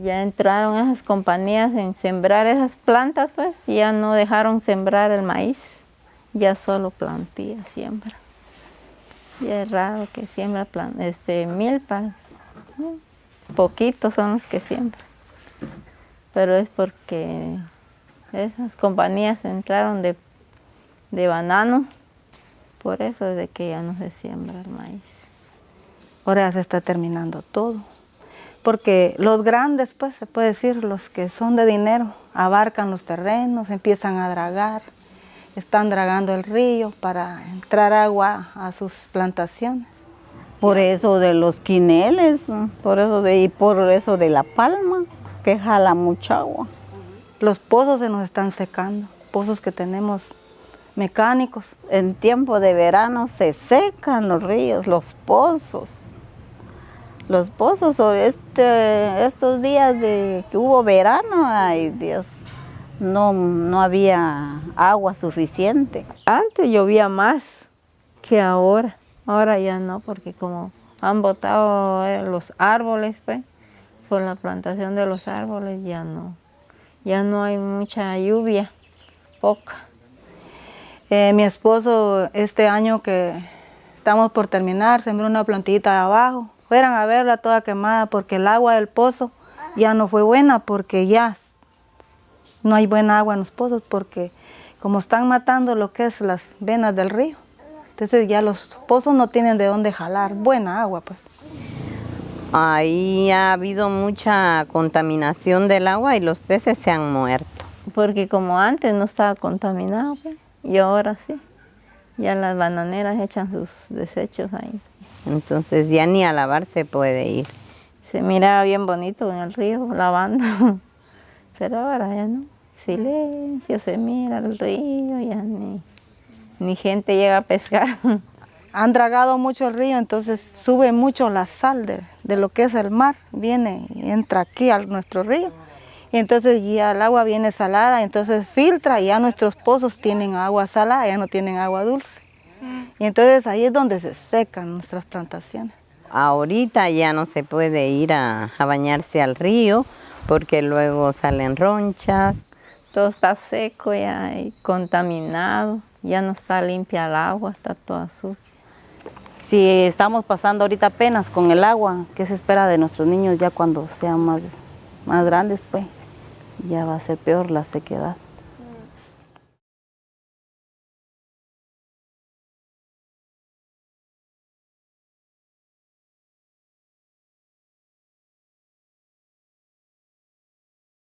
Ya entraron esas compañías en sembrar esas plantas, pues ya no dejaron sembrar el maíz, ya solo plantilla siembra. Ya es raro que siembra este, milpas, poquitos son los que siembran, pero es porque esas compañías entraron de, de banano, por eso es de que ya no se siembra el maíz. Ahora se está terminando todo porque los grandes, pues se puede decir, los que son de dinero, abarcan los terrenos, empiezan a dragar, están dragando el río para entrar agua a sus plantaciones. Por eso de los quineles, por eso de, y por eso de la palma, que jala mucha agua. Los pozos se nos están secando, pozos que tenemos mecánicos. En tiempo de verano se secan los ríos, los pozos los pozos este, estos días de que hubo verano, ay Dios, no, no había agua suficiente. Antes llovía más que ahora, ahora ya no, porque como han botado eh, los árboles, pues, por la plantación de los árboles ya no, ya no hay mucha lluvia, poca. Eh, mi esposo este año que estamos por terminar, sembró una plantita abajo, fueran a verla toda quemada porque el agua del pozo ya no fue buena porque ya no hay buena agua en los pozos porque como están matando lo que es las venas del río, entonces ya los pozos no tienen de dónde jalar buena agua pues. Ahí ha habido mucha contaminación del agua y los peces se han muerto. Porque como antes no estaba contaminado pues, y ahora sí, ya las bananeras echan sus desechos ahí. Entonces ya ni a lavar se puede ir. Se mira bien bonito en el río lavando, pero ahora ya no. Silencio, se mira el río, ya ni, ni gente llega a pescar. Han dragado mucho el río, entonces sube mucho la sal de, de lo que es el mar, viene y entra aquí a nuestro río. Y entonces ya el agua viene salada, entonces filtra y ya nuestros pozos tienen agua salada, ya no tienen agua dulce. Y entonces ahí es donde se secan nuestras plantaciones. Ahorita ya no se puede ir a, bañarse al río porque luego salen ronchas. Todo está seco ya y contaminado, ya no está limpia el agua, está toda sucia. Si estamos pasando ahorita apenas con el agua, ¿qué se espera de nuestros niños ya cuando sean más, más grandes? Pues ya va a ser peor la sequedad.